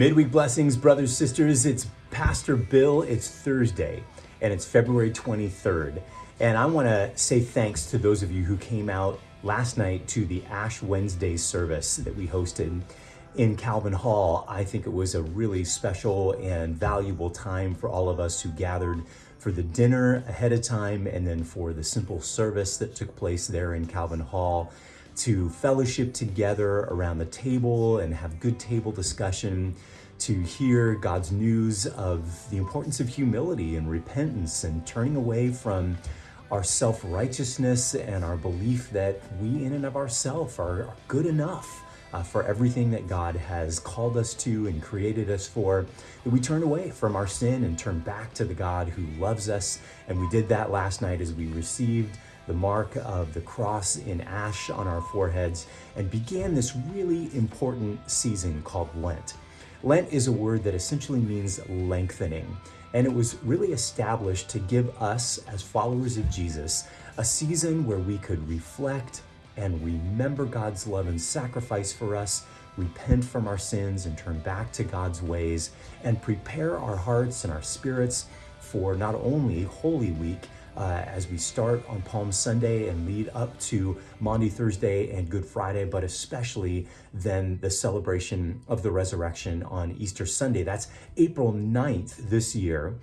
Midweek blessings, brothers, sisters. It's Pastor Bill. It's Thursday and it's February 23rd. And I want to say thanks to those of you who came out last night to the Ash Wednesday service that we hosted in Calvin Hall. I think it was a really special and valuable time for all of us who gathered for the dinner ahead of time and then for the simple service that took place there in Calvin Hall to fellowship together around the table and have good table discussion, to hear God's news of the importance of humility and repentance and turning away from our self-righteousness and our belief that we in and of ourselves are good enough uh, for everything that God has called us to and created us for, that we turn away from our sin and turn back to the God who loves us. And we did that last night as we received the mark of the cross in ash on our foreheads and began this really important season called Lent. Lent is a word that essentially means lengthening, and it was really established to give us, as followers of Jesus, a season where we could reflect and remember God's love and sacrifice for us, repent from our sins and turn back to God's ways, and prepare our hearts and our spirits for not only Holy Week, uh, as we start on Palm Sunday and lead up to Maundy Thursday and Good Friday, but especially then the celebration of the resurrection on Easter Sunday. That's April 9th this year.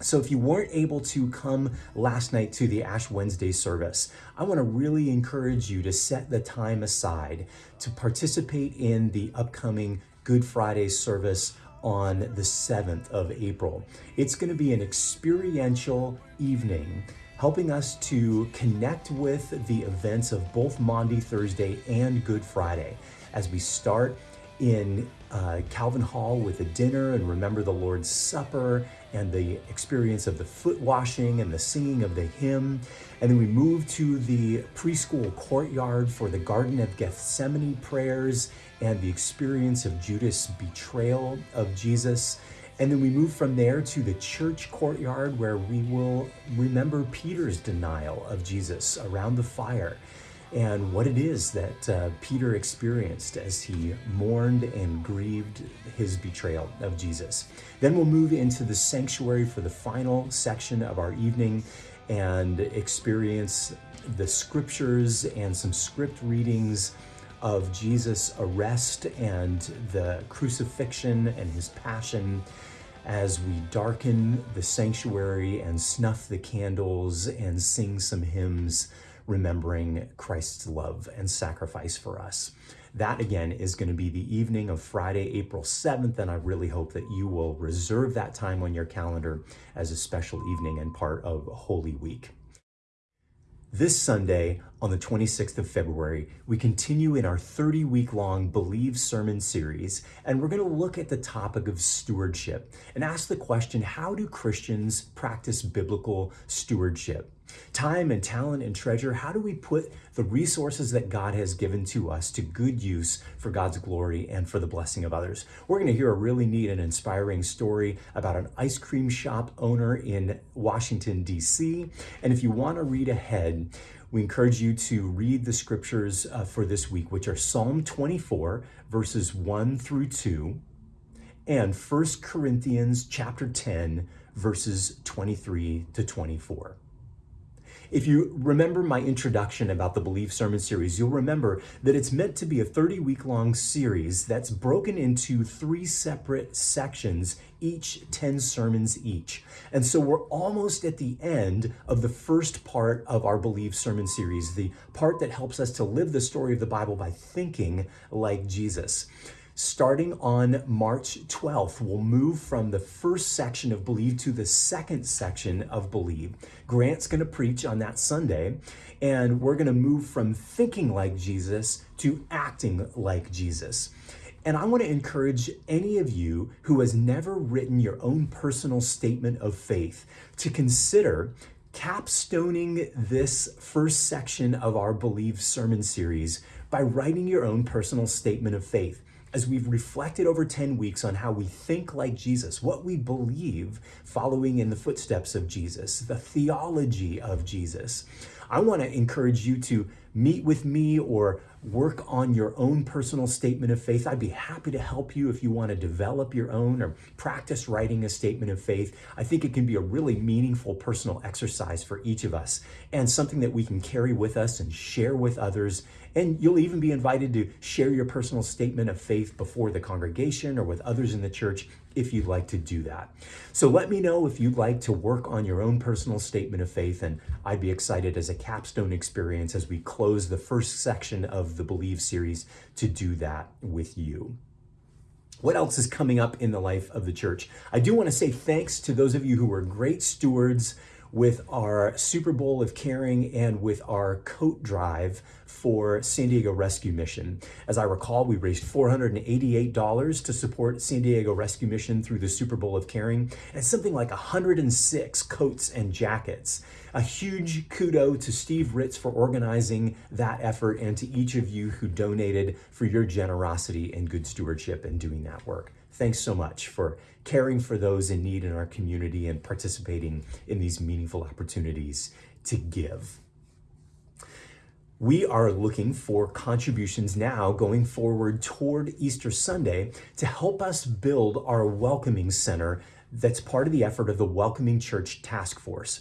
So if you weren't able to come last night to the Ash Wednesday service, I want to really encourage you to set the time aside to participate in the upcoming Good Friday service on the 7th of April. It's going to be an experiential evening helping us to connect with the events of both Maundy Thursday and Good Friday as we start in uh, Calvin Hall with a dinner and remember the Lord's Supper and the experience of the foot washing and the singing of the hymn. And then we move to the preschool courtyard for the Garden of Gethsemane prayers and the experience of Judas' betrayal of Jesus. And then we move from there to the church courtyard where we will remember Peter's denial of Jesus around the fire and what it is that uh, Peter experienced as he mourned and grieved his betrayal of Jesus. Then we'll move into the sanctuary for the final section of our evening and experience the scriptures and some script readings of Jesus' arrest and the crucifixion and his passion as we darken the sanctuary and snuff the candles and sing some hymns remembering Christ's love and sacrifice for us. That again is going to be the evening of Friday, April 7th, and I really hope that you will reserve that time on your calendar as a special evening and part of Holy Week. This Sunday, on the 26th of February, we continue in our 30 week long Believe sermon series, and we're going to look at the topic of stewardship and ask the question how do Christians practice biblical stewardship? Time and talent and treasure, how do we put the resources that God has given to us to good use for God's glory and for the blessing of others? We're going to hear a really neat and inspiring story about an ice cream shop owner in Washington, D.C. And if you want to read ahead, we encourage you to read the scriptures uh, for this week, which are Psalm 24, verses 1 through 2, and 1 Corinthians chapter 10, verses 23 to 24. If you remember my introduction about the Believe Sermon Series, you'll remember that it's meant to be a 30 week long series that's broken into three separate sections, each 10 sermons each. And so we're almost at the end of the first part of our Believe Sermon Series, the part that helps us to live the story of the Bible by thinking like Jesus. Starting on March 12th, we'll move from the first section of Believe to the second section of Believe. Grant's going to preach on that Sunday, and we're going to move from thinking like Jesus to acting like Jesus. And I want to encourage any of you who has never written your own personal statement of faith to consider capstoning this first section of our Believe sermon series by writing your own personal statement of faith as we've reflected over 10 weeks on how we think like Jesus, what we believe following in the footsteps of Jesus, the theology of Jesus, I want to encourage you to meet with me or work on your own personal statement of faith, I'd be happy to help you if you want to develop your own or practice writing a statement of faith. I think it can be a really meaningful personal exercise for each of us and something that we can carry with us and share with others. And you'll even be invited to share your personal statement of faith before the congregation or with others in the church if you'd like to do that. So let me know if you'd like to work on your own personal statement of faith, and I'd be excited as a capstone experience as we close the first section of the Believe series to do that with you. What else is coming up in the life of the church? I do want to say thanks to those of you who were great stewards with our Super Bowl of Caring and with our coat drive for San Diego Rescue Mission. As I recall, we raised $488 to support San Diego Rescue Mission through the Super Bowl of Caring, and something like 106 coats and jackets. A huge kudo to Steve Ritz for organizing that effort and to each of you who donated for your generosity and good stewardship in doing that work. Thanks so much for caring for those in need in our community and participating in these meaningful opportunities to give. We are looking for contributions now going forward toward Easter Sunday to help us build our welcoming center that's part of the effort of the Welcoming Church Task Force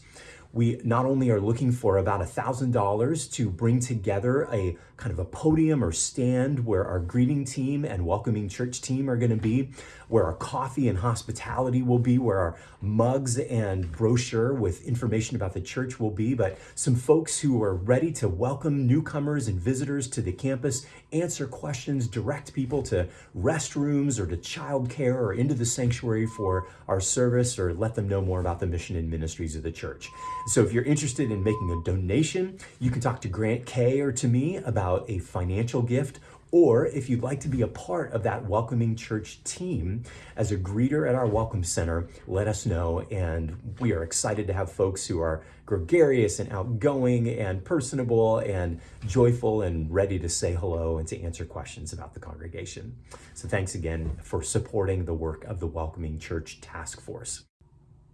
we not only are looking for about $1,000 to bring together a kind of a podium or stand where our greeting team and welcoming church team are going to be, where our coffee and hospitality will be, where our mugs and brochure with information about the church will be, but some folks who are ready to welcome newcomers and visitors to the campus, answer questions, direct people to restrooms or to childcare or into the sanctuary for our service or let them know more about the mission and ministries of the church. So if you're interested in making a donation, you can talk to Grant Kay or to me about a financial gift or if you'd like to be a part of that welcoming church team as a greeter at our welcome center, let us know. And we are excited to have folks who are gregarious and outgoing and personable and joyful and ready to say hello and to answer questions about the congregation. So thanks again for supporting the work of the Welcoming Church Task Force.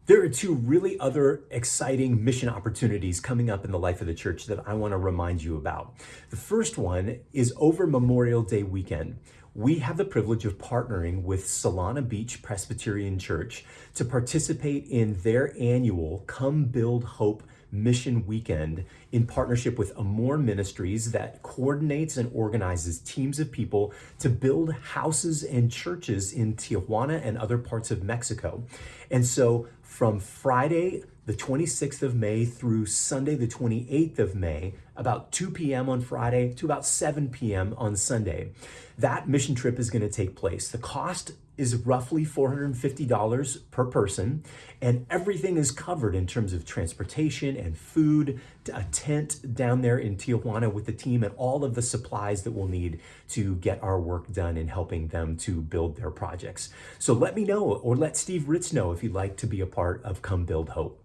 There are two really other exciting mission opportunities coming up in the life of the church that I want to remind you about. The first one is over Memorial Day weekend. We have the privilege of partnering with Solana Beach Presbyterian Church to participate in their annual Come Build Hope Mission Weekend in partnership with Amor Ministries that coordinates and organizes teams of people to build houses and churches in Tijuana and other parts of Mexico. And so from Friday, the 26th of May through Sunday, the 28th of May, about 2 p.m. on Friday to about 7 p.m. on Sunday. That mission trip is going to take place. The cost is roughly $450 per person, and everything is covered in terms of transportation and food, a tent down there in Tijuana with the team, and all of the supplies that we'll need to get our work done in helping them to build their projects. So let me know, or let Steve Ritz know if you'd like to be a part of Come Build Hope.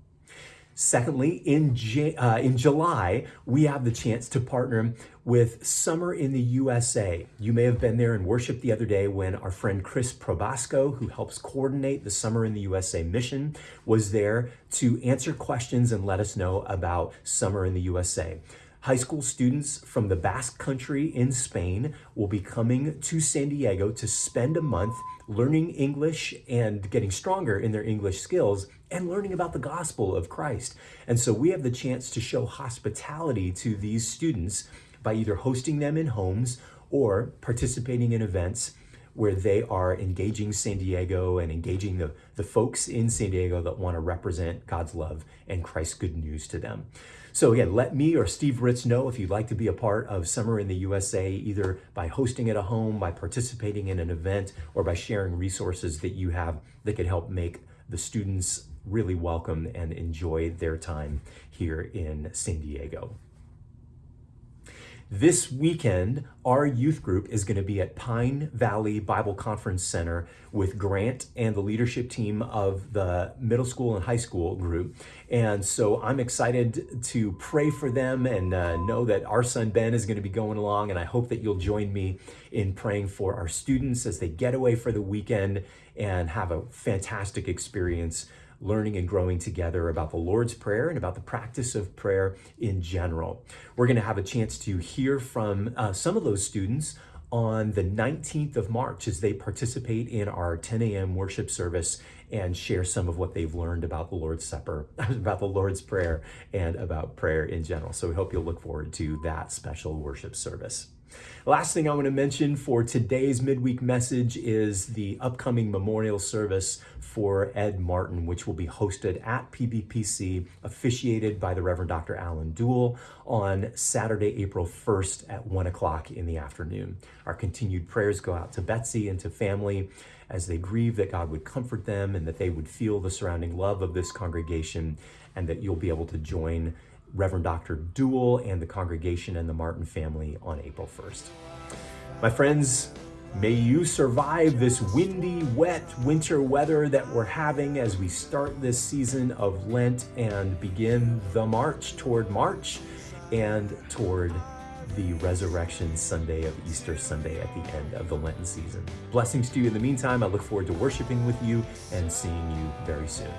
Secondly, in, J- uh, in July, we have the chance to partner with Summer in the USA. You may have been there and worshiped the other day when our friend Chris Probasco, who helps coordinate the Summer in the USA mission, was there to answer questions and let us know about Summer in the USA. High school students from the Basque Country in Spain will be coming to San Diego to spend a month learning English and getting stronger in their English skills and learning about the gospel of Christ. And so we have the chance to show hospitality to these students by either hosting them in homes or participating in events where they are engaging San Diego and engaging the, the folks in San Diego that want to represent God's love and Christ's good news to them. So again, let me or Steve Ritz know if you'd like to be a part of Summer in the USA, either by hosting at a home, by participating in an event, or by sharing resources that you have that could help make the students really welcome and enjoy their time here in San Diego. This weekend, our youth group is going to be at Pine Valley Bible Conference Center with Grant and the leadership team of the middle school and high school group. And so I'm excited to pray for them and uh, know that our son Ben is going to be going along. And I hope that you'll join me in praying for our students as they get away for the weekend and have a fantastic experience learning and growing together about the Lord's Prayer and about the practice of prayer in general. We're going to have a chance to hear from uh, some of those students on the 19th of March as they participate in our 10 a.m. worship service and share some of what they've learned about the Lord's Supper, about the Lord's Prayer, and about prayer in general. So we hope you'll look forward to that special worship service. Last thing I want to mention for today's midweek message is the upcoming memorial service for Ed Martin, which will be hosted at PBPC, officiated by the Reverend Dr. Alan Duell on Saturday, April 1st at 1 o'clock in the afternoon. Our continued prayers go out to Betsy and to family as they grieve that God would comfort them and that they would feel the surrounding love of this congregation and that you'll be able to join Reverend Dr. Duell and the congregation and the Martin family on April 1st. My friends, may you survive this windy, wet winter weather that we're having as we start this season of Lent and begin the march toward March and toward the Resurrection Sunday of Easter Sunday at the end of the Lenten season. Blessings to you in the meantime. I look forward to worshiping with you and seeing you very soon.